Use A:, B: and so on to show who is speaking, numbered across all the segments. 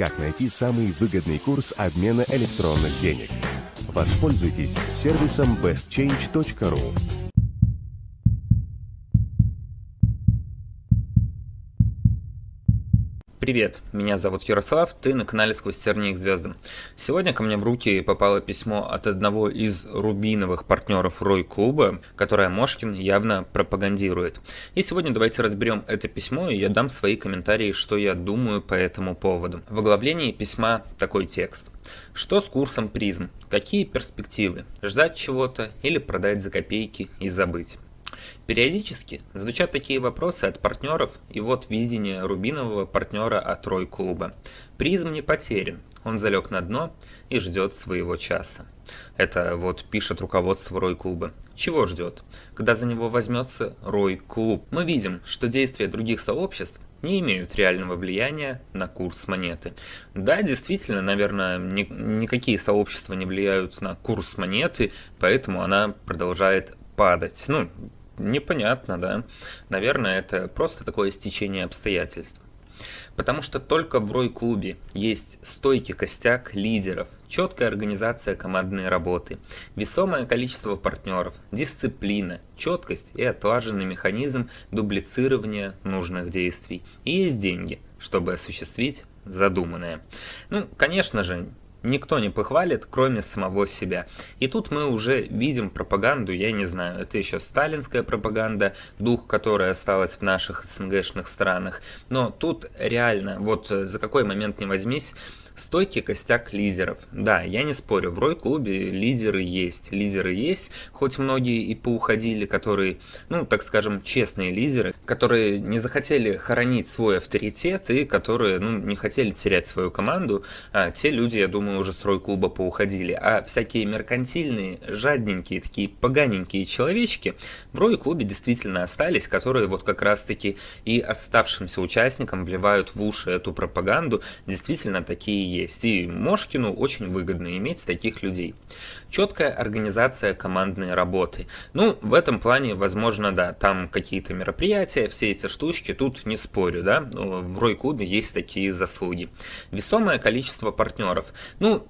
A: как найти самый выгодный курс обмена электронных денег. Воспользуйтесь сервисом bestchange.ru.
B: Привет, меня зовут Ярослав, ты на канале «Сквозь тернии к звездам». Сегодня ко мне в руки попало письмо от одного из рубиновых партнеров Рой Клуба, которое Мошкин явно пропагандирует. И сегодня давайте разберем это письмо, и я дам свои комментарии, что я думаю по этому поводу. В оглавлении письма такой текст. Что с курсом призм? Какие перспективы? Ждать чего-то или продать за копейки и забыть? Периодически звучат такие вопросы от партнеров, и вот видение рубинового партнера от Рой клуба. Призм не потерян, он залег на дно и ждет своего часа. Это вот пишет руководство Рой клуба. Чего ждет? Когда за него возьмется Рой клуб. Мы видим, что действия других сообществ не имеют реального влияния на курс монеты. Да, действительно, наверное, ни, никакие сообщества не влияют на курс монеты, поэтому она продолжает падать. Ну, непонятно, да. Наверное, это просто такое стечение обстоятельств. Потому что только в Рой-клубе есть стойкий костяк лидеров, четкая организация командной работы, весомое количество партнеров, дисциплина, четкость и отлаженный механизм дублицирования нужных действий. И есть деньги, чтобы осуществить задуманное. Ну, конечно же, никто не похвалит, кроме самого себя. И тут мы уже видим пропаганду, я не знаю, это еще сталинская пропаганда, дух которой осталась в наших СНГшных странах. Но тут реально, вот за какой момент не возьмись, Стойкий костяк лидеров. Да, я не спорю, в Рой-клубе лидеры есть. Лидеры есть, хоть многие и поуходили, которые, ну, так скажем, честные лидеры, которые не захотели хоронить свой авторитет и которые, ну, не хотели терять свою команду. А те люди, я думаю, уже с Рой-клуба поуходили. А всякие меркантильные, жадненькие, такие поганенькие человечки в Рой-клубе действительно остались, которые вот как раз-таки и оставшимся участникам вливают в уши эту пропаганду. Действительно такие есть. И Мошкину очень выгодно иметь таких людей. Четкая организация командной работы. Ну, в этом плане, возможно, да, там какие-то мероприятия, все эти штучки, тут не спорю, да, в Рой-клубе есть такие заслуги. Весомое количество партнеров. Ну,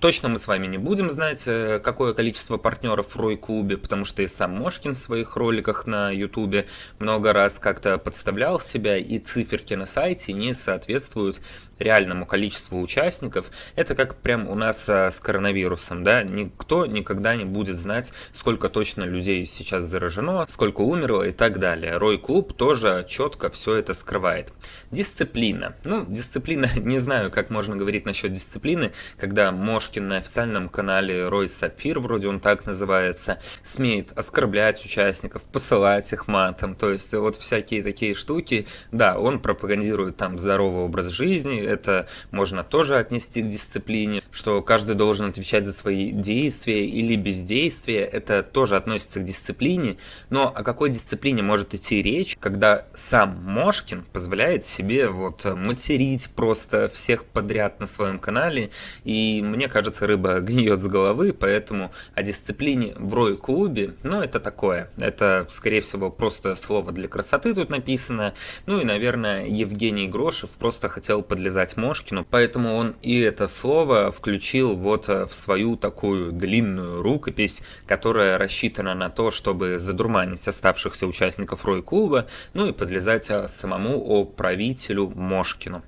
B: Точно мы с вами не будем знать, э, какое количество партнеров в Рой-клубе, потому что и сам Мошкин в своих роликах на ютубе много раз как-то подставлял себя, и циферки на сайте не соответствуют реальному количеству участников, это как прям у нас а, с коронавирусом, да, никто никогда не будет знать, сколько точно людей сейчас заражено, сколько умерло и так далее. Рой Клуб тоже четко все это скрывает. Дисциплина. Ну, дисциплина, не знаю, как можно говорить насчет дисциплины, когда Мошкин на официальном канале Рой Сапфир, вроде он так называется, смеет оскорблять участников, посылать их матом, то есть вот всякие такие штуки, да, он пропагандирует там здоровый образ жизни, это можно тоже отнести к дисциплине, что каждый должен отвечать за свои действия или бездействия, это тоже относится к дисциплине, но о какой дисциплине может идти речь, когда сам Мошкин позволяет себе вот материть просто всех подряд на своем канале, и мне кажется, рыба гниет с головы, поэтому о дисциплине в Рой-клубе, ну это такое, это скорее всего просто слово для красоты тут написано, ну и наверное Евгений Грошев просто хотел подлезать сказать Мошкину, поэтому он и это слово включил вот э, в свою такую длинную рукопись, которая рассчитана на то, чтобы задурманить оставшихся участников Рой-клуба, ну и подлезать э, самому правителю Мошкину.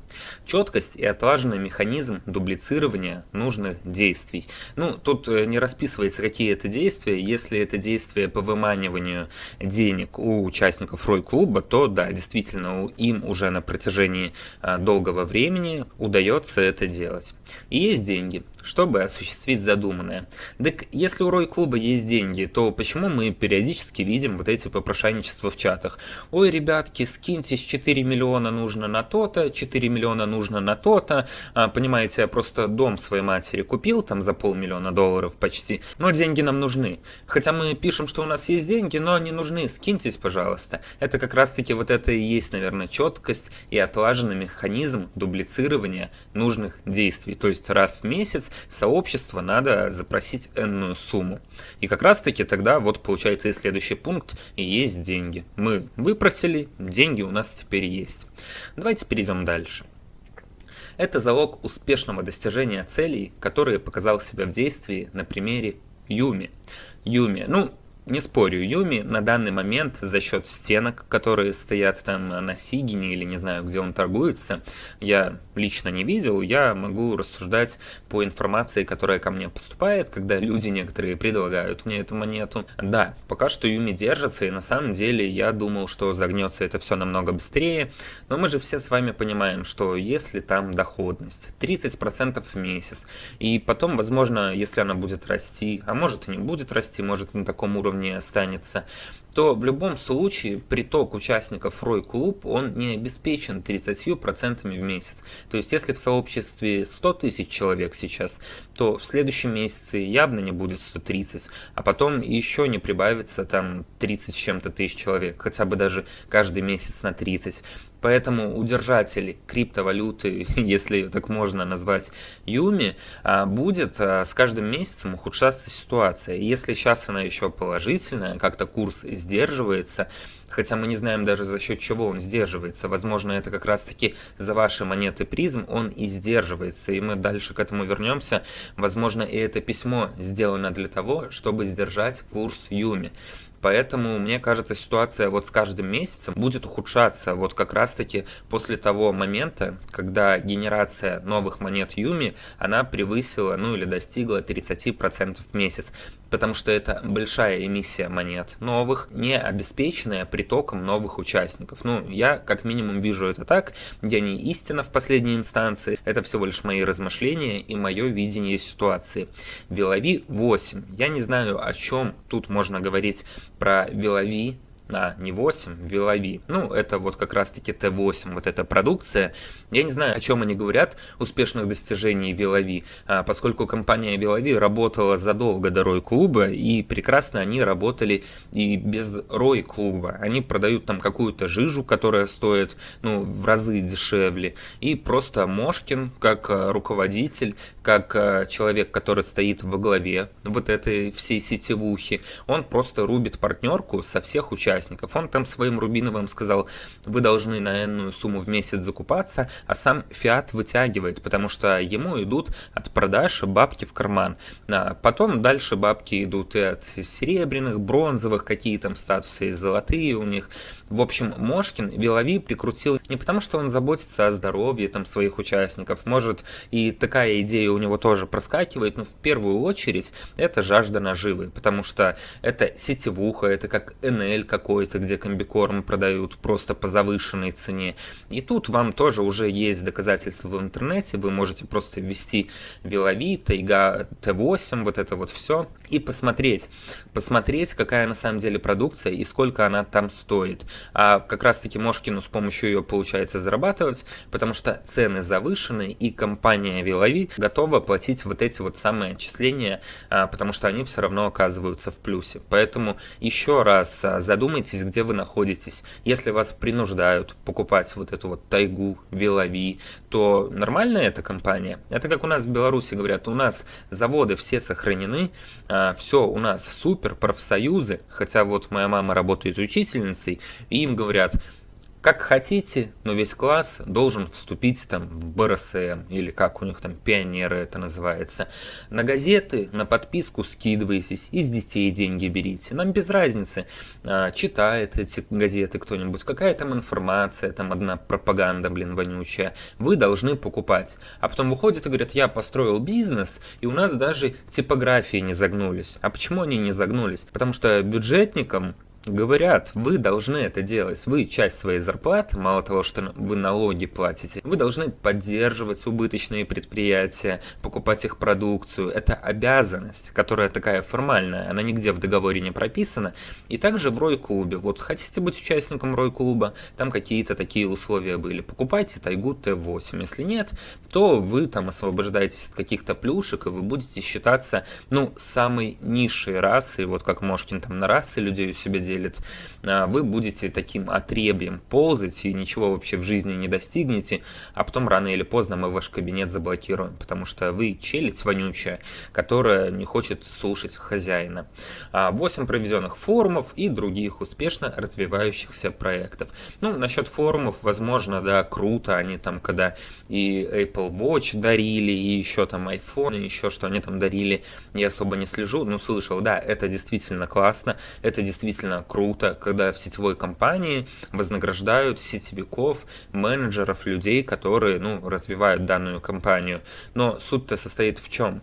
B: Четкость и отлаженный механизм дублицирования нужных действий. Ну, тут э, не расписывается, какие это действия. Если это действия по выманиванию денег у участников Рой-клуба, то да, действительно, им уже на протяжении долгого времени времени удается это делать. И есть деньги, чтобы осуществить задуманное. Так если у Рой-клуба есть деньги, то почему мы периодически видим вот эти попрошайничества в чатах? Ой, ребятки, скиньтесь, 4 миллиона нужно на то-то, 4 миллиона нужно на то-то. А, понимаете, я просто дом своей матери купил там за полмиллиона долларов почти, но деньги нам нужны. Хотя мы пишем, что у нас есть деньги, но они нужны, скиньтесь, пожалуйста. Это как раз-таки вот это и есть, наверное, четкость и отлаженный механизм дублицирования нужных действий. То есть раз в месяц сообщество надо запросить энную сумму. И как раз таки тогда вот получается и следующий пункт, и есть деньги. Мы выпросили, деньги у нас теперь есть. Давайте перейдем дальше. Это залог успешного достижения целей, которые показал себя в действии на примере Юми. Юми, ну, не спорю, Юми на данный момент за счет стенок, которые стоят там на Сигине или не знаю, где он торгуется, я лично не видел, я могу рассуждать по информации, которая ко мне поступает, когда люди некоторые предлагают мне эту монету. Да, пока что Юми держится, и на самом деле я думал, что загнется это все намного быстрее, но мы же все с вами понимаем, что если там доходность 30% в месяц, и потом, возможно, если она будет расти, а может и не будет расти, может на таком уровне уровне останется, то в любом случае приток участников Рой Клуб, он не обеспечен 30% в месяц. То есть если в сообществе 100 тысяч человек сейчас, то в следующем месяце явно не будет 130, а потом еще не прибавится там 30 с чем-то тысяч человек, хотя бы даже каждый месяц на 30. Поэтому удержатель криптовалюты, если ее так можно назвать, Юми, а, будет а, с каждым месяцем ухудшаться ситуация. Если сейчас она еще положительная, как-то курс сдерживается, хотя мы не знаем даже за счет чего он сдерживается. Возможно, это как раз-таки за ваши монеты призм он и сдерживается, и мы дальше к этому вернемся. Возможно, и это письмо сделано для того, чтобы сдержать курс Юми. Поэтому, мне кажется, ситуация вот с каждым месяцем будет ухудшаться. Вот как раз-таки после того момента, когда генерация новых монет Юми, она превысила, ну или достигла 30% в месяц потому что это большая эмиссия монет новых, не обеспеченная притоком новых участников. Ну, я как минимум вижу это так, я не истина в последней инстанции, это всего лишь мои размышления и мое видение ситуации. Вилови 8. Я не знаю, о чем тут можно говорить про Вилови а, не 8, Вилови. Ну, это вот как раз-таки Т8, вот эта продукция. Я не знаю, о чем они говорят, успешных достижений Вилови, а, поскольку компания Вилови работала задолго до Рой Клуба, и прекрасно они работали и без Рой Клуба. Они продают там какую-то жижу, которая стоит, ну, в разы дешевле, и просто Мошкин, как а, руководитель, как а, человек, который стоит во главе вот этой всей сетевухи, он просто рубит партнерку со всех участников. Он там своим Рубиновым сказал, вы должны на энную сумму в месяц закупаться, а сам Фиат вытягивает, потому что ему идут от продаж бабки в карман. А потом дальше бабки идут и от серебряных, бронзовых, какие там статусы есть, золотые у них. В общем, Мошкин Вилови прикрутил не потому, что он заботится о здоровье там своих участников, может и такая идея у него тоже проскакивает, но в первую очередь это жажда наживы, потому что это сетевуха, это как НЛ какой какой-то, где комбикорм продают просто по завышенной цене. И тут вам тоже уже есть доказательства в интернете, вы можете просто ввести Вилови, Тайга Т8, вот это вот все, и посмотреть, посмотреть, какая на самом деле продукция и сколько она там стоит. А как раз таки Мошкину с помощью ее получается зарабатывать, потому что цены завышены, и компания Вилови готова платить вот эти вот самые отчисления, а, потому что они все равно оказываются в плюсе. Поэтому еще раз а, задумайтесь, где вы находитесь. Если вас принуждают покупать вот эту вот тайгу, Вилови, то нормальная эта компания. Это как у нас в Беларуси говорят, у нас заводы все сохранены, а, все у нас супер, профсоюзы, хотя вот моя мама работает учительницей, и им говорят, как хотите, но весь класс должен вступить там в БРСМ, или как у них там пионеры это называется. На газеты, на подписку скидывайтесь, из детей деньги берите. Нам без разницы, а, читает эти газеты кто-нибудь, какая там информация, там одна пропаганда, блин, вонючая. Вы должны покупать. А потом выходят и говорят, я построил бизнес, и у нас даже типографии не загнулись. А почему они не загнулись? Потому что бюджетникам Говорят, вы должны это делать. Вы часть своей зарплаты, мало того, что вы налоги платите, вы должны поддерживать убыточные предприятия, покупать их продукцию. Это обязанность, которая такая формальная, она нигде в договоре не прописана. И также в Рой-клубе. Вот хотите быть участником Рой-клуба, там какие-то такие условия были. Покупайте Тайгу Т8. Если нет, то вы там освобождаетесь от каких-то плюшек, и вы будете считаться, ну, самой низшей расой, вот как Мошкин там на расы людей у себя делает делит, а, вы будете таким отребием ползать и ничего вообще в жизни не достигнете, а потом рано или поздно мы ваш кабинет заблокируем, потому что вы челядь вонючая, которая не хочет слушать хозяина. 8 а, проведенных форумов и других успешно развивающихся проектов. Ну, насчет форумов, возможно, да, круто, они там, когда и Apple Watch дарили, и еще там iPhone, и еще что они там дарили, я особо не слежу, но слышал, да, это действительно классно, это действительно круто, когда в сетевой компании вознаграждают сетевиков, менеджеров, людей, которые, ну, развивают данную компанию. Но суть-то состоит в чем?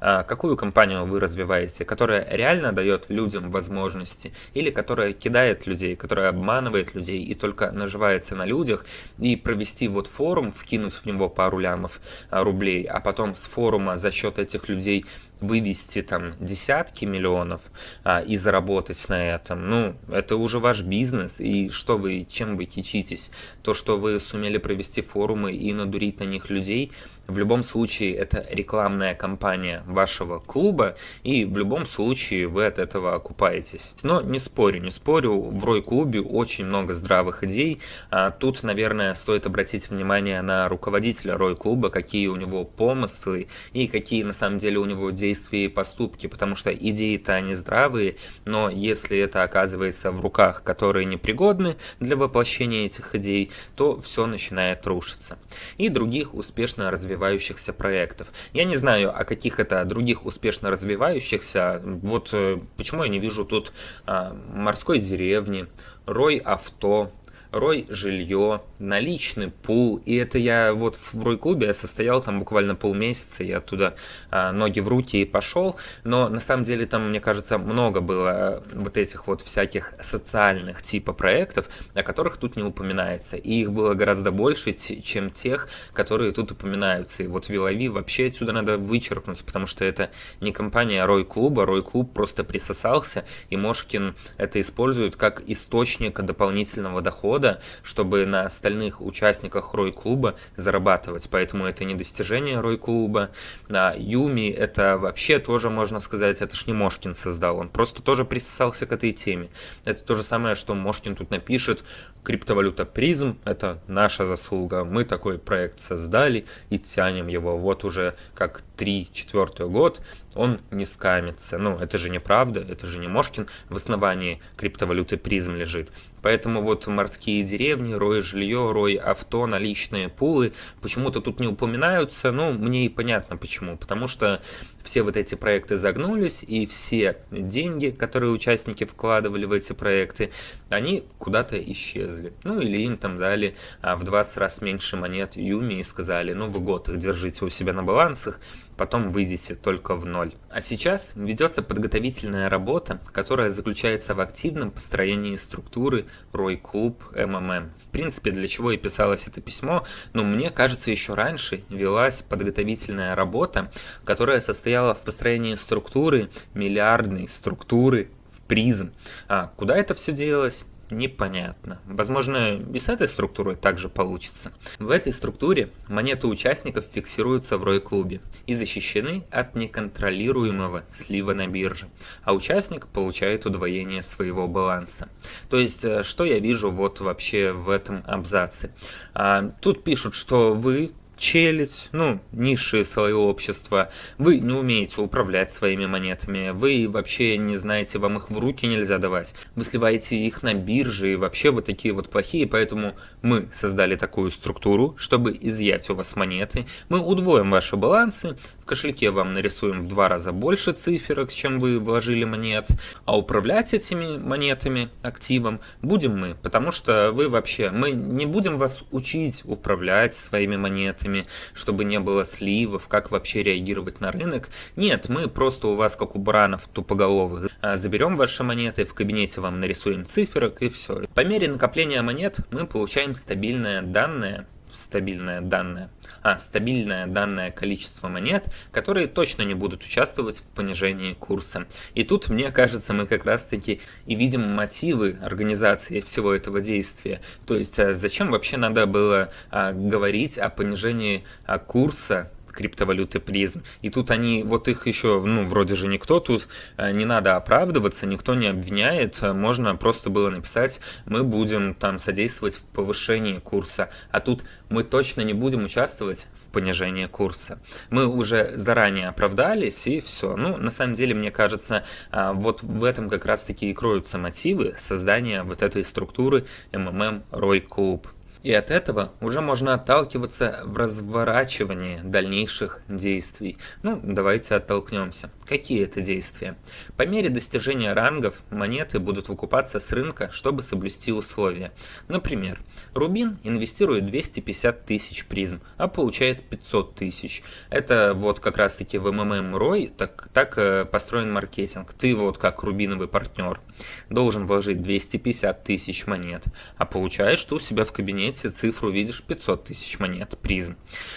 B: А, какую компанию вы развиваете, которая реально дает людям возможности, или которая кидает людей, которая обманывает людей и только наживается на людях, и провести вот форум, вкинуть в него пару лямов а, рублей, а потом с форума за счет этих людей вывести там десятки миллионов а, и заработать на этом, ну, это уже ваш бизнес, и что вы, чем вы кичитесь? То, что вы сумели провести форумы и надурить на них людей, в любом случае это рекламная кампания вашего клуба, и в любом случае вы от этого окупаетесь. Но не спорю, не спорю, в Рой-клубе очень много здравых идей. А тут, наверное, стоит обратить внимание на руководителя Рой-клуба, какие у него помыслы и какие на самом деле у него действия и поступки, потому что идеи-то они здравые, но если это оказывается в руках, которые непригодны для воплощения этих идей, то все начинает рушиться. И других успешно развивать развивающихся проектов. Я не знаю, о каких это других успешно развивающихся. Вот э, почему я не вижу тут а, морской деревни, Рой авто, Рой жилье, наличный пул. И это я вот в Рой-клубе состоял там буквально полмесяца, я оттуда а, ноги в руки и пошел. Но на самом деле там, мне кажется, много было вот этих вот всяких социальных типа проектов, о которых тут не упоминается. И их было гораздо больше, чем тех, которые тут упоминаются. И вот Вилови вообще отсюда надо вычеркнуть, потому что это не компания Рой-клуба, Рой-клуб просто присосался, и Мошкин это использует как источник дополнительного дохода года, чтобы на остальных участниках Рой-клуба зарабатывать. Поэтому это не достижение Рой-клуба. А Юми это вообще тоже, можно сказать, это ж не Мошкин создал. Он просто тоже присосался к этой теме. Это то же самое, что Мошкин тут напишет. Криптовалюта призм – это наша заслуга. Мы такой проект создали и тянем его. Вот уже как 3-4 год он не скамится. Ну, это же неправда, это же не Мошкин в основании криптовалюты призм лежит. Поэтому вот морские деревни, рой жилье, рой авто, наличные пулы почему-то тут не упоминаются. Ну, мне и понятно почему. Потому что все вот эти проекты загнулись, и все деньги, которые участники вкладывали в эти проекты, они куда-то исчезли. Ну, или им там дали а, в 20 раз меньше монет Юми и сказали, ну, в год их держите у себя на балансах, потом выйдете только в ноль. А сейчас ведется подготовительная работа, которая заключается в активном построении структуры Рой Клуб МММ. В принципе, для чего и писалось это письмо, но мне кажется, еще раньше велась подготовительная работа, которая состояла в построении структуры, миллиардной структуры в призм. А куда это все делалось? Непонятно. Возможно, и с этой структурой также получится. В этой структуре монеты участников фиксируются в ROI-клубе и защищены от неконтролируемого слива на бирже, а участник получает удвоение своего баланса. То есть, э, что я вижу вот вообще в этом абзаце? А, тут пишут, что вы челядь, ну, низшие слои общества, вы не умеете управлять своими монетами, вы вообще не знаете, вам их в руки нельзя давать, вы сливаете их на бирже, и вообще вы такие вот плохие, поэтому мы создали такую структуру, чтобы изъять у вас монеты, мы удвоим ваши балансы, кошельке вам нарисуем в два раза больше циферок, чем вы вложили монет, а управлять этими монетами, активом, будем мы, потому что вы вообще, мы не будем вас учить управлять своими монетами, чтобы не было сливов, как вообще реагировать на рынок. Нет, мы просто у вас, как у баранов тупоголовых, а, заберем ваши монеты, в кабинете вам нарисуем циферок и все. По мере накопления монет мы получаем стабильное данное, стабильное данное, а стабильное данное количество монет, которые точно не будут участвовать в понижении курса. И тут, мне кажется, мы как раз-таки и видим мотивы организации всего этого действия. То есть, а, зачем вообще надо было а, говорить о понижении а, курса криптовалюты призм. И тут они, вот их еще, ну, вроде же никто тут, э, не надо оправдываться, никто не обвиняет, можно просто было написать, мы будем там содействовать в повышении курса, а тут мы точно не будем участвовать в понижении курса. Мы уже заранее оправдались и все. Ну, на самом деле, мне кажется, а, вот в этом как раз-таки и кроются мотивы создания вот этой структуры MMM Roy Club. И от этого уже можно отталкиваться в разворачивании дальнейших действий. Ну, давайте оттолкнемся. Какие это действия? По мере достижения рангов монеты будут выкупаться с рынка, чтобы соблюсти условия. Например, Рубин инвестирует 250 тысяч призм, а получает 500 тысяч. Это вот как раз таки в МММ Рой так, так э, построен маркетинг. Ты вот как рубиновый партнер должен вложить 250 тысяч монет, а получаешь что у себя в кабинете цифру видишь 500 тысяч монет призм.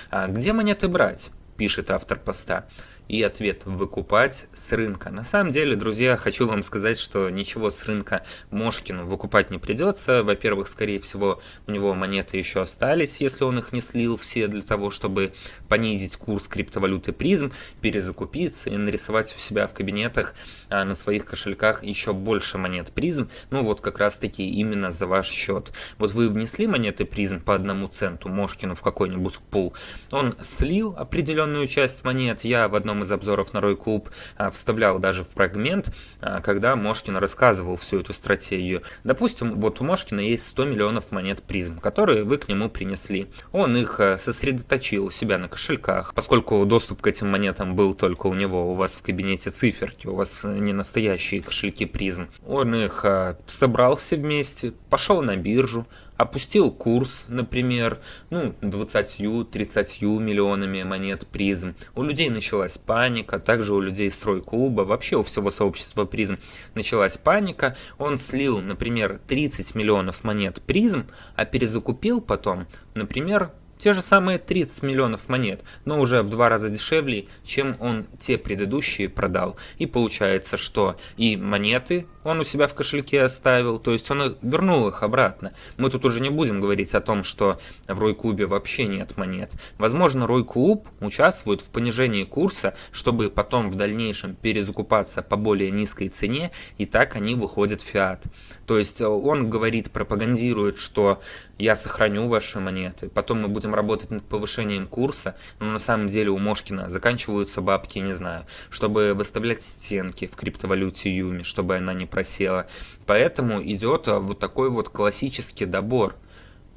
B: А где монеты брать? пишет автор поста и ответ выкупать с рынка. На самом деле, друзья, хочу вам сказать, что ничего с рынка Мошкину выкупать не придется. Во-первых, скорее всего, у него монеты еще остались, если он их не слил все для того, чтобы понизить курс криптовалюты призм, перезакупиться и нарисовать у себя в кабинетах а, на своих кошельках еще больше монет призм. Ну вот как раз таки именно за ваш счет. Вот вы внесли монеты призм по одному центу Мошкину в какой-нибудь пул, он слил определенную часть монет, я в одном из обзоров на Рой Клуб а, вставлял даже в фрагмент, а, когда Мошкин рассказывал всю эту стратегию. Допустим, вот у Мошкина есть 100 миллионов монет призм, которые вы к нему принесли. Он их а, сосредоточил у себя на кошельках, поскольку доступ к этим монетам был только у него, у вас в кабинете циферки, у вас не настоящие кошельки призм. Он их собрал все вместе, пошел на биржу, опустил курс, например, ну, 20-30 миллионами монет призм. У людей началась паника, также у людей стройклуба, вообще у всего сообщества призм началась паника. Он слил, например, 30 миллионов монет призм, а перезакупил потом, например, те же самые 30 миллионов монет, но уже в два раза дешевле, чем он те предыдущие продал. И получается, что и монеты он у себя в кошельке оставил, то есть он вернул их обратно. Мы тут уже не будем говорить о том, что в Рой-клубе вообще нет монет. Возможно, Рой-клуб участвует в понижении курса, чтобы потом в дальнейшем перезакупаться по более низкой цене, и так они выходят в фиат. То есть он говорит, пропагандирует, что я сохраню ваши монеты, потом мы будем работать над повышением курса, но на самом деле у Мошкина заканчиваются бабки, не знаю, чтобы выставлять стенки в криптовалюте Юми, чтобы она не просела. Поэтому идет а, вот такой вот классический добор.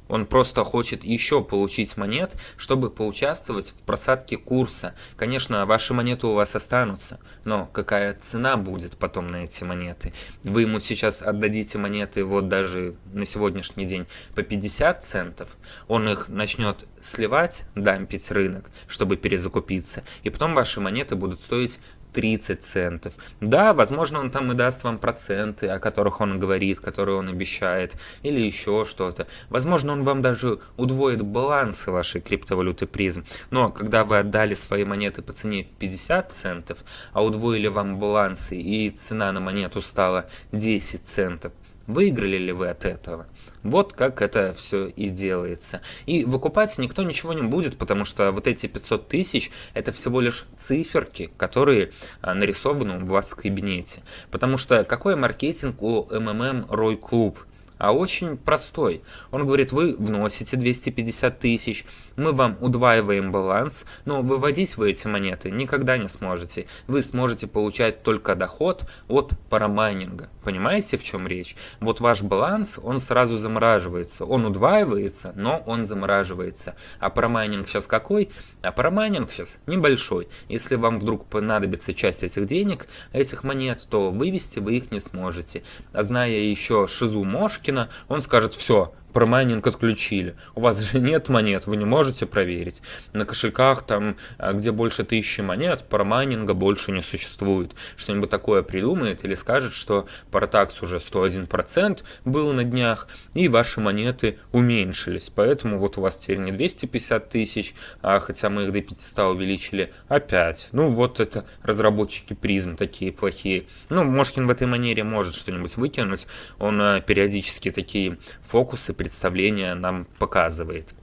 B: Он просто хочет еще получить монет, чтобы поучаствовать в просадке курса. Конечно, ваши монеты у вас останутся, но какая цена будет потом на эти монеты? Вы ему сейчас отдадите монеты вот даже на сегодняшний день по 50 центов, он их начнет сливать, дампить рынок, чтобы перезакупиться, и потом ваши монеты будут стоить 30 центов. Да, возможно, он там и даст вам проценты, о которых он говорит, которые он обещает, или еще что-то. Возможно, он вам даже удвоит балансы вашей криптовалюты призм. Но когда вы отдали свои монеты по цене в 50 центов, а удвоили вам балансы и цена на монету стала 10 центов, выиграли ли вы от этого? Вот как это все и делается. И выкупать никто ничего не будет, потому что вот эти 500 тысяч это всего лишь циферки, которые а, нарисованы у вас в кабинете. Потому что какой маркетинг у МММ Рой Клуб? А очень простой. Он говорит, вы вносите 250 тысяч, мы вам удваиваем баланс, но выводить вы эти монеты никогда не сможете. Вы сможете получать только доход от парамайнинга. Понимаете, в чем речь? Вот ваш баланс, он сразу замораживается. Он удваивается, но он замораживается. А парамайнинг сейчас какой? А paramining сейчас небольшой. Если вам вдруг понадобится часть этих денег, этих монет, то вывести вы их не сможете. А зная еще шизу Мошкина, он скажет, все, paramining отключили. У вас же нет монет, вы не можете проверить. На кошельках, там, а, где больше тысячи монет, paramining а больше не существует. Что-нибудь такое придумает или скажет, что Paratax уже 101% был на днях, и ваши монеты уменьшились. Поэтому вот у вас теперь не 250 тысяч, а хотя мы их до 500 увеличили, опять. Ну вот это разработчики призм такие плохие. Ну, Мошкин в этой манере может что-нибудь выкинуть. Он а, периодически такие фокусы представления нам показывает.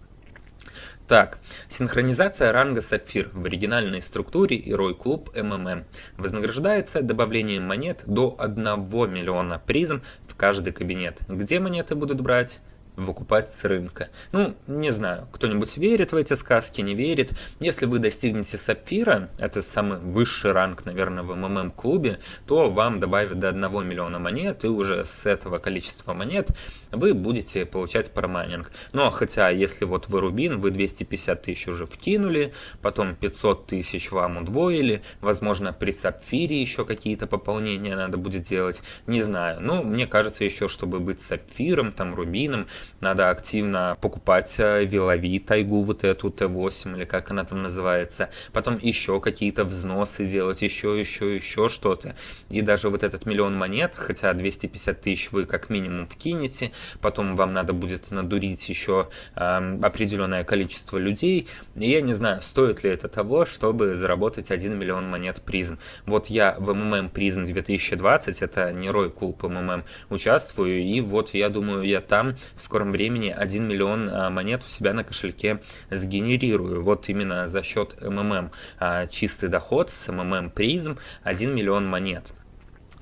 B: Так, синхронизация ранга Сапфир в оригинальной структуре и Рой Клуб МММ вознаграждается добавлением монет до 1 миллиона призм в каждый кабинет. Где монеты будут брать? Выкупать с рынка. Ну, не знаю, кто-нибудь верит в эти сказки, не верит. Если вы достигнете сапфира, это самый высший ранг, наверное, в МММ-клубе, то вам добавят до 1 миллиона монет, и уже с этого количества монет вы будете получать парамайнинг. Но хотя, если вот вы рубин, вы 250 тысяч уже вкинули, потом 500 тысяч вам удвоили, возможно, при сапфире еще какие-то пополнения надо будет делать, не знаю. Ну, мне кажется, еще, чтобы быть сапфиром, там, рубином, надо активно покупать э, Вилови, тайгу вот эту Т8 или как она там называется, потом еще какие-то взносы делать, еще, еще, еще что-то. И даже вот этот миллион монет, хотя 250 тысяч вы как минимум вкинете, потом вам надо будет надурить еще э, определенное количество людей. И я не знаю, стоит ли это того, чтобы заработать 1 миллион монет призм. Вот я в МММ призм 2020, это не Рой Кулп МММ, участвую, и вот я думаю, я там в скором времени 1 миллион а, монет у себя на кошельке сгенерирую. Вот именно за счет МММ а, чистый доход с МММ призм 1 миллион монет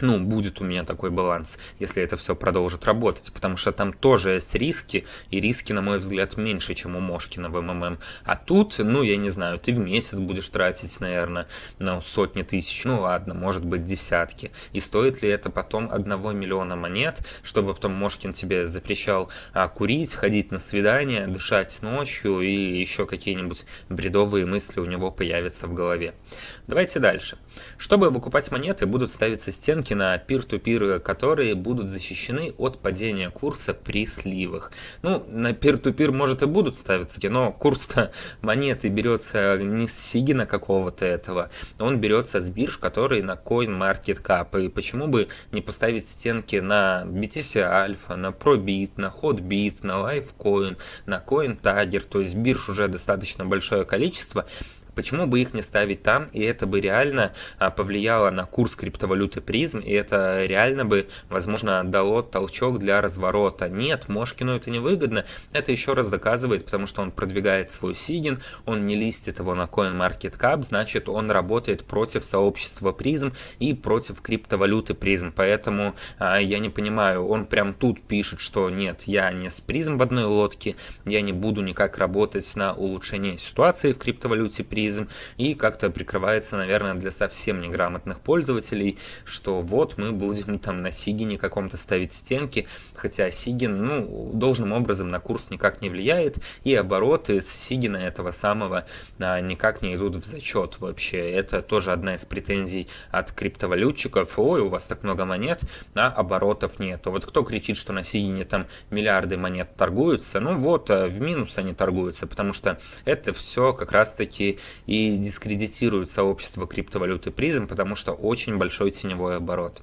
B: ну, будет у меня такой баланс, если это все продолжит работать, потому что там тоже есть риски, и риски, на мой взгляд, меньше, чем у Мошкина в МММ. А тут, ну, я не знаю, ты в месяц будешь тратить, наверное, ну, сотни тысяч, ну, ладно, может быть, десятки. И стоит ли это потом одного миллиона монет, чтобы потом Мошкин тебе запрещал а, курить, ходить на свидания, дышать ночью и еще какие-нибудь бредовые мысли у него появятся в голове. Давайте дальше. Чтобы выкупать монеты, будут ставиться стенки на peer-to-peer, которые будут защищены от падения курса при сливах. Ну, на peer-to-peer может и будут ставиться, но курс-то монеты берется не с Сигина какого-то этого, он берется с бирж, которые на CoinMarketCap. И почему бы не поставить стенки на BTC Alpha, на ProBit, на HotBit, на LiveCoin, на CoinTagger, то есть бирж уже достаточно большое количество, Почему бы их не ставить там, и это бы реально а, повлияло на курс криптовалюты призм, и это реально бы, возможно, дало толчок для разворота. Нет, Мошкину это не выгодно, это еще раз доказывает, потому что он продвигает свой сигин, он не листит его на CoinMarketCap, значит он работает против сообщества призм и против криптовалюты призм, поэтому а, я не понимаю, он прям тут пишет, что нет, я не с призм в одной лодке, я не буду никак работать на улучшение ситуации в криптовалюте призм, туризм и как-то прикрывается, наверное, для совсем неграмотных пользователей, что вот мы будем там на Сигине каком-то ставить стенки, хотя Сигин, ну, должным образом на курс никак не влияет, и обороты с Сигина этого самого а, никак не идут в зачет вообще. Это тоже одна из претензий от криптовалютчиков. Ой, у вас так много монет, а оборотов нет. Вот кто кричит, что на Сигине там миллиарды монет торгуются, ну вот, а в минус они торгуются, потому что это все как раз-таки и дискредитирует сообщество криптовалюты призм, потому что очень большой теневой оборот.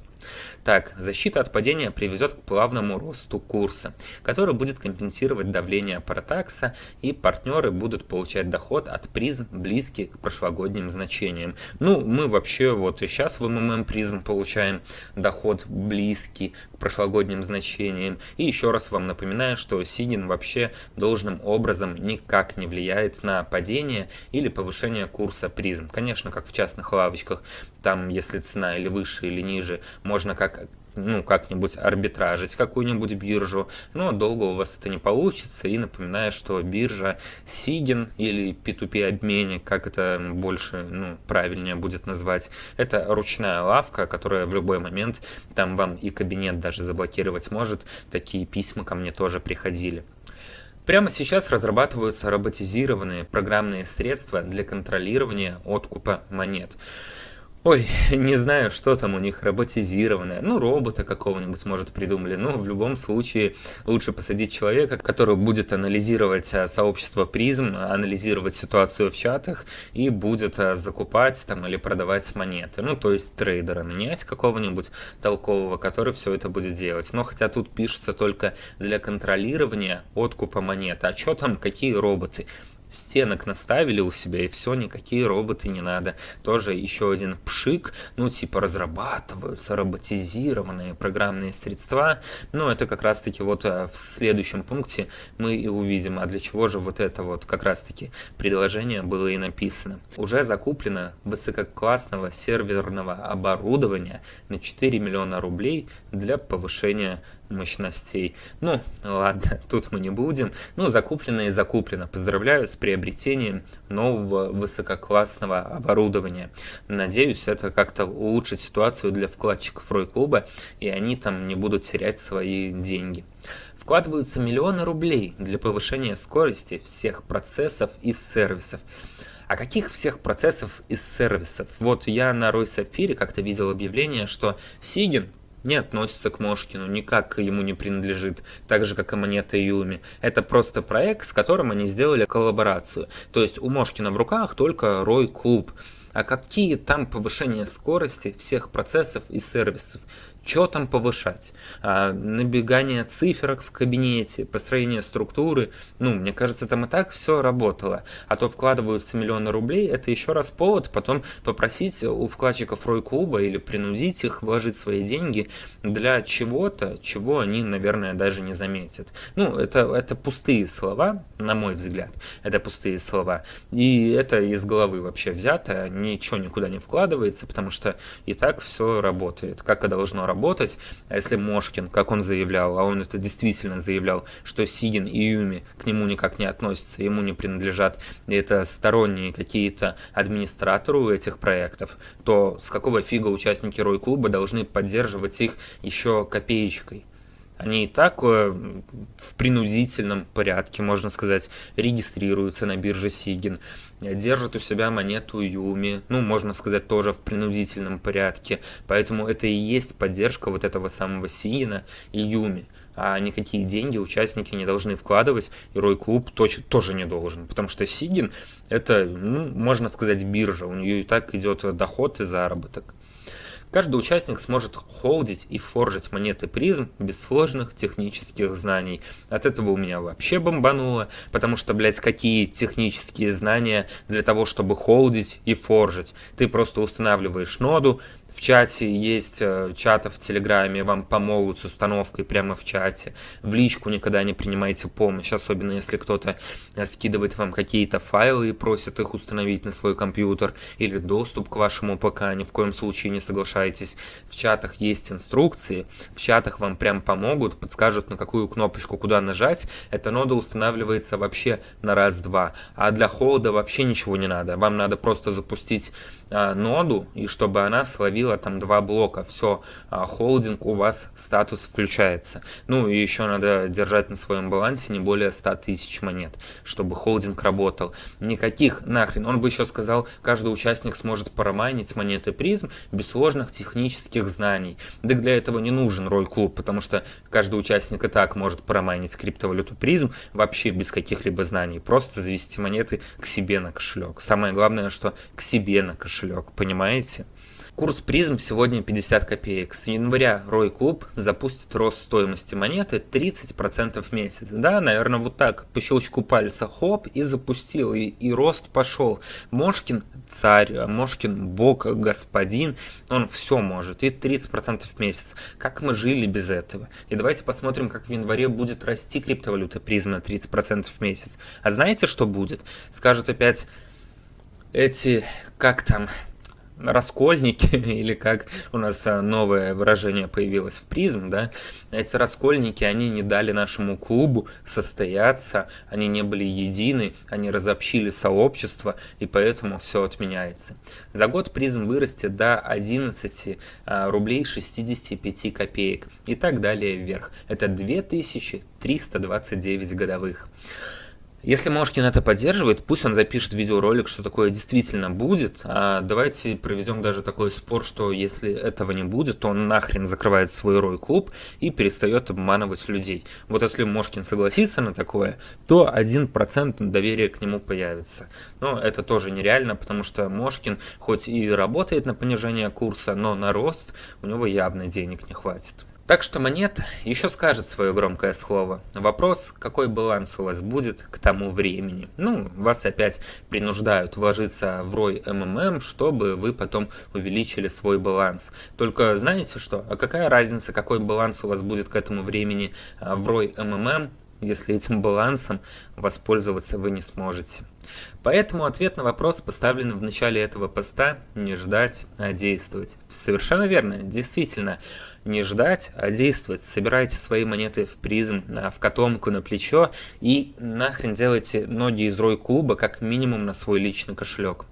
B: Так, защита от падения приведет к плавному росту курса, который будет компенсировать давление паратакса, и партнеры будут получать доход от призм, близкий к прошлогодним значениям. Ну, мы вообще вот и сейчас в МММ призм получаем доход близкий к прошлогодним значениям. И еще раз вам напоминаю, что Сигин вообще должным образом никак не влияет на падение или повышение курса призм. Конечно, как в частных лавочках, там если цена или выше, или ниже, можно как ну, как-нибудь арбитражить какую-нибудь биржу, но долго у вас это не получится. И напоминаю, что биржа Сигин или P2P обменник, как это больше, ну, правильнее будет назвать, это ручная лавка, которая в любой момент там вам и кабинет даже заблокировать может. Такие письма ко мне тоже приходили. Прямо сейчас разрабатываются роботизированные программные средства для контролирования откупа монет. Ой, не знаю, что там у них роботизированное. Ну, робота какого-нибудь, может, придумали. Но в любом случае лучше посадить человека, который будет анализировать а, сообщество призм, анализировать ситуацию в чатах и будет а, закупать там или продавать монеты. Ну, то есть трейдера нанять какого-нибудь толкового, который все это будет делать. Но хотя тут пишется только для контролирования откупа монет. А что там, какие роботы? Стенок наставили у себя и все, никакие роботы не надо. Тоже еще один пшик, ну типа разрабатываются роботизированные программные средства. Но это как раз таки вот э, в следующем пункте мы и увидим, а для чего же вот это вот как раз таки предложение было и написано. Уже закуплено высококлассного серверного оборудования на 4 миллиона рублей для повышения мощностей. Ну, ладно, тут мы не будем. Ну, закуплено и закуплено. Поздравляю с приобретением нового высококлассного оборудования. Надеюсь, это как-то улучшит ситуацию для вкладчиков Рой-клуба, и они там не будут терять свои деньги. Вкладываются миллионы рублей для повышения скорости всех процессов и сервисов. А каких всех процессов и сервисов? Вот я на Рой Сапфире как-то видел объявление, что Сигин не относится к Мошкину, никак ему не принадлежит, так же, как и монета Юми. Это просто проект, с которым они сделали коллаборацию. То есть у Мошкина в руках только Рой Клуб. А какие там повышения скорости всех процессов и сервисов? Что там повышать? А, набегание циферок в кабинете, построение структуры, ну, мне кажется, там и так все работало. А то вкладываются миллионы рублей, это еще раз повод потом попросить у вкладчиков Рой Клуба или принудить их вложить свои деньги для чего-то, чего они, наверное, даже не заметят. Ну, это, это пустые слова, на мой взгляд, это пустые слова. И это из головы вообще взято, ничего никуда не вкладывается, потому что и так все работает, как и должно работать работать, а если Мошкин, как он заявлял, а он это действительно заявлял, что Сигин и Юми к нему никак не относятся, ему не принадлежат, и это сторонние какие-то администраторы у этих проектов, то с какого фига участники Рой-клуба должны поддерживать их еще копеечкой? Они и так э, в принудительном порядке, можно сказать, регистрируются на бирже Сигин, держат у себя монету Юми, ну, можно сказать, тоже в принудительном порядке. Поэтому это и есть поддержка вот этого самого Сигина и Юми. А никакие деньги участники не должны вкладывать, и Рой Клуб тоже не должен. Потому что Сигин это, ну, можно сказать, биржа, у нее и так идет доход и заработок. Каждый участник сможет холдить и форжить монеты призм без сложных технических знаний. От этого у меня вообще бомбануло, потому что, блядь, какие технические знания для того, чтобы холдить и форжить? Ты просто устанавливаешь ноду, в чате есть э, чаты в Телеграме, вам помогут с установкой прямо в чате. В личку никогда не принимайте помощь, особенно если кто-то э, скидывает вам какие-то файлы и просит их установить на свой компьютер или доступ к вашему ПК, ни в коем случае не соглашайтесь. В чатах есть инструкции, в чатах вам прям помогут, подскажут на какую кнопочку куда нажать. Эта нода устанавливается вообще на раз-два, а для холода вообще ничего не надо. Вам надо просто запустить ноду и чтобы она словила там два блока, все, а, холдинг у вас статус включается. Ну и еще надо держать на своем балансе не более 100 тысяч монет, чтобы холдинг работал. Никаких нахрен, он бы еще сказал, каждый участник сможет парамайнить монеты призм без сложных технических знаний. Да для этого не нужен роль клуб, потому что каждый участник и так может парамайнить криптовалюту призм вообще без каких-либо знаний, просто завести монеты к себе на кошелек. Самое главное, что к себе на кошелек, понимаете? Курс призм сегодня 50 копеек. С января Рой Клуб запустит рост стоимости монеты 30% в месяц. Да, наверное, вот так, по щелчку пальца, хоп, и запустил, и, и рост пошел. Мошкин царь, Мошкин бог, господин, он все может, и 30% в месяц. Как мы жили без этого? И давайте посмотрим, как в январе будет расти криптовалюта призм на 30% в месяц. А знаете, что будет? Скажут опять эти, как там, раскольники, или как у нас а, новое выражение появилось в призм, да, эти раскольники, они не дали нашему клубу состояться, они не были едины, они разобщили сообщество, и поэтому все отменяется. За год призм вырастет до 11 а, рублей 65 копеек и так далее вверх. Это 2329 годовых. Если Мошкин это поддерживает, пусть он запишет видеоролик, что такое действительно будет. А давайте проведем даже такой спор, что если этого не будет, то он нахрен закрывает свой рой клуб и перестает обманывать людей. Вот если Мошкин согласится на такое, то 1% доверия к нему появится. Но это тоже нереально, потому что Мошкин хоть и работает на понижение курса, но на рост у него явно денег не хватит. Так что монета еще скажет свое громкое слово. Вопрос, какой баланс у вас будет к тому времени. Ну, вас опять принуждают вложиться в рой МММ, чтобы вы потом увеличили свой баланс. Только знаете что? А какая разница, какой баланс у вас будет к этому времени а, в рой МММ, если этим балансом воспользоваться вы не сможете. Поэтому ответ на вопрос, поставленный в начале этого поста, не ждать, а действовать. Совершенно верно, действительно, не ждать, а действовать. Собирайте свои монеты в призм, в котомку, на плечо и нахрен делайте ноги из рой клуба как минимум на свой личный кошелек.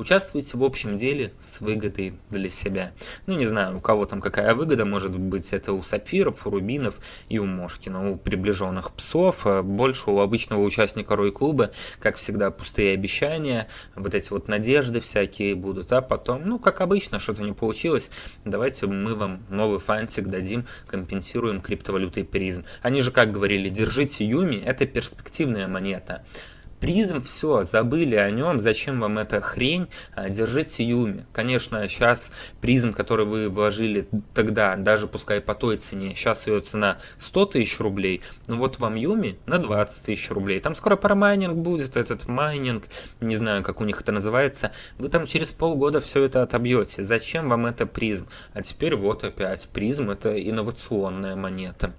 B: Участвуйте в общем деле с выгодой для себя. Ну, не знаю, у кого там какая выгода, может быть, это у сапфиров, у рубинов и у Мошкина, у приближенных псов. А больше у обычного участника рой-клуба, как всегда, пустые обещания, вот эти вот надежды всякие будут, а потом, ну, как обычно, что-то не получилось, давайте мы вам новый фантик дадим, компенсируем криптовалютой призм. Они же как говорили, держите Юми, это перспективная монета. Призм, все, забыли о нем, зачем вам эта хрень, а, держите Юми. Конечно, сейчас призм, который вы вложили тогда, даже пускай по той цене, сейчас ее цена 100 тысяч рублей, ну вот вам Юми на 20 тысяч рублей. Там скоро парамайнинг будет, этот майнинг, не знаю, как у них это называется. Вы там через полгода все это отобьете. Зачем вам это призм? А теперь вот опять, призм это инновационная монета.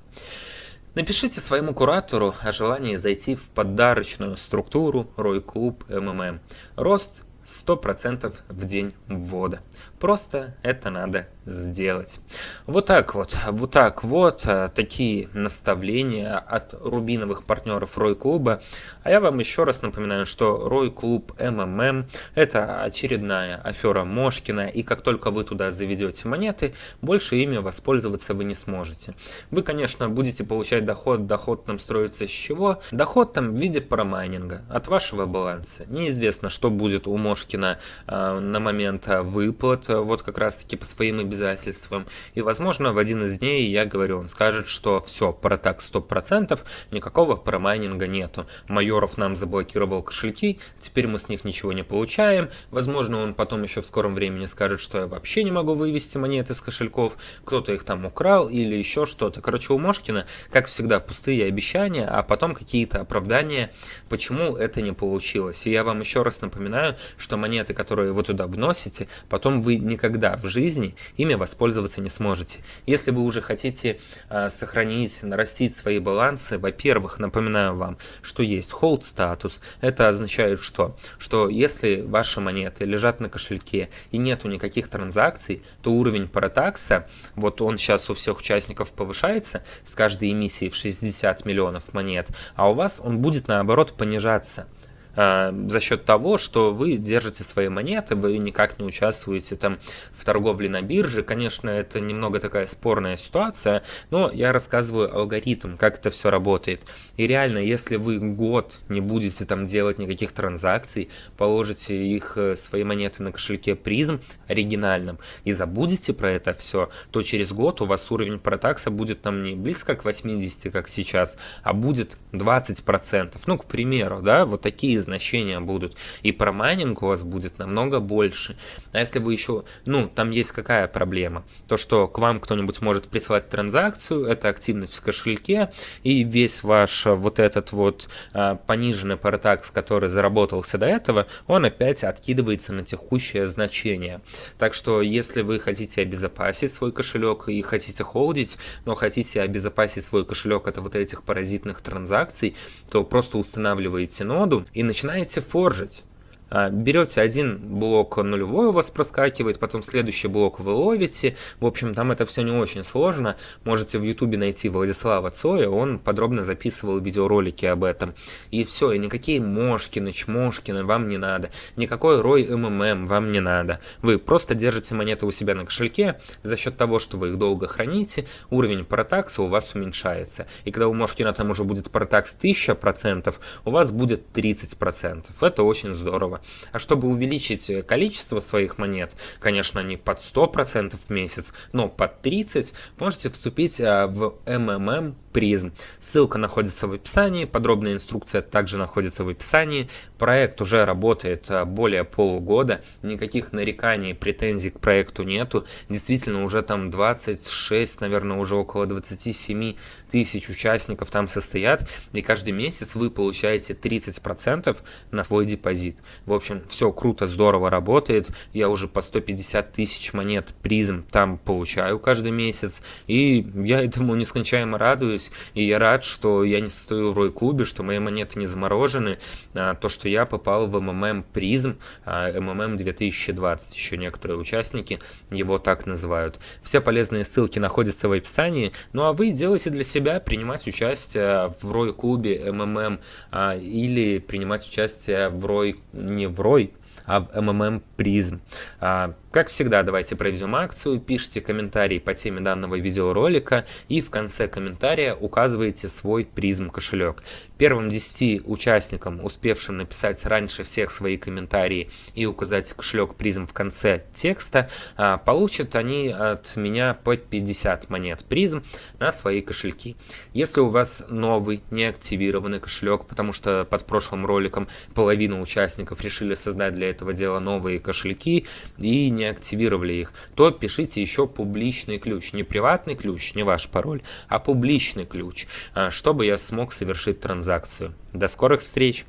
B: Напишите своему куратору о желании зайти в подарочную структуру Рой Клуб МММ. Рост 100% в день ввода. Просто это надо сделать. Вот так вот, вот так вот, а, такие наставления от рубиновых партнеров Рой Клуба. А я вам еще раз напоминаю, что Рой Клуб МММ это очередная афера Мошкина, и как только вы туда заведете монеты, больше ими воспользоваться вы не сможете. Вы, конечно, будете получать доход, доход там строится с чего? Доход там в виде парамайнинга от вашего баланса. Неизвестно, что будет у Мошкина э, на момент выплат, вот как раз таки по своим обязательствам. И, возможно, в один из дней, я говорю, он скажет, что все, протак 100%, никакого промайнинга нету. Майоров нам заблокировал кошельки, теперь мы с них ничего не получаем. Возможно, он потом еще в скором времени скажет, что я вообще не могу вывести монеты с кошельков, кто-то их там украл или еще что-то. Короче, у Мошкина, как всегда, пустые обещания, а потом какие-то оправдания, почему это не получилось. И я вам еще раз напоминаю, что монеты, которые вы туда вносите, потом вы никогда в жизни ими воспользоваться не сможете. Если вы уже хотите э, сохранить, нарастить свои балансы, во-первых, напоминаю вам, что есть hold статус. Это означает что? Что если ваши монеты лежат на кошельке и нету никаких транзакций, то уровень паратакса, вот он сейчас у всех участников повышается с каждой эмиссии в 60 миллионов монет, а у вас он будет наоборот понижаться. А, за счет того, что вы держите свои монеты, вы никак не участвуете там в торговле на бирже. Конечно, это немного такая спорная ситуация, но я рассказываю алгоритм, как это все работает. И реально, если вы год не будете там делать никаких транзакций, положите их, э, свои монеты на кошельке призм оригинальном и забудете про это все, то через год у вас уровень протакса будет там не близко к 80, как сейчас, а будет 20%. Ну, к примеру, да, вот такие значения будут. И про майнинг у вас будет намного больше. А если вы еще, ну, там есть какая проблема? То, что к вам кто-нибудь может присылать транзакцию, это активность в кошельке, и весь ваш э, вот этот вот а, пониженный паратакс, который заработался до этого, он опять откидывается на текущее значение. Так что, если вы хотите обезопасить свой кошелек и хотите холдить, но хотите обезопасить свой кошелек от вот этих паразитных транзакций, то просто устанавливаете ноду и начинаете форжить. А, берете один блок нулевой у вас проскакивает, потом следующий блок вы ловите. В общем, там это все не очень сложно. Можете в ютубе найти Владислава Цоя, он подробно записывал видеоролики об этом. И все, и никакие Мошкины, Чмошкины вам не надо. Никакой Рой МММ вам не надо. Вы просто держите монеты у себя на кошельке, за счет того, что вы их долго храните, уровень протакса у вас уменьшается. И когда у Мошкина там уже будет протакс 1000%, у вас будет 30%. Это очень здорово. А чтобы увеличить количество своих монет, конечно, не под 100% в месяц, но под 30%, можете вступить а, в MMM призм. Ссылка находится в описании, подробная инструкция также находится в описании. Проект уже работает а, более полугода, никаких нареканий, претензий к проекту нету. Действительно, уже там 26, наверное, уже около 27 тысяч участников там состоят, и каждый месяц вы получаете 30% на свой депозит. В общем, все круто, здорово работает. Я уже по 150 тысяч монет призм там получаю каждый месяц, и я этому нескончаемо радуюсь, и я рад, что я не состою в Рой-клубе, что мои монеты не заморожены, а, то, что я попал в МММ призм, а, МММ 2020, еще некоторые участники его так называют. Все полезные ссылки находятся в описании, ну а вы делайте для себя принимать участие в Рой-клубе МММ а, или принимать участие в Рой, не в Рой, а в МММ призм. А, как всегда, давайте проведем акцию, пишите комментарий по теме данного видеоролика и в конце комментария указываете свой призм кошелек. Первым 10 участникам, успевшим написать раньше всех свои комментарии и указать кошелек призм в конце текста, а, получат они от меня по 50 монет призм на свои кошельки. Если у вас новый неактивированный кошелек, потому что под прошлым роликом половина участников решили создать для этого дела новые кошельки и не активировали их, то пишите еще публичный ключ. Не приватный ключ, не ваш пароль, а публичный ключ, а, чтобы я смог совершить транзакцию. До скорых встреч!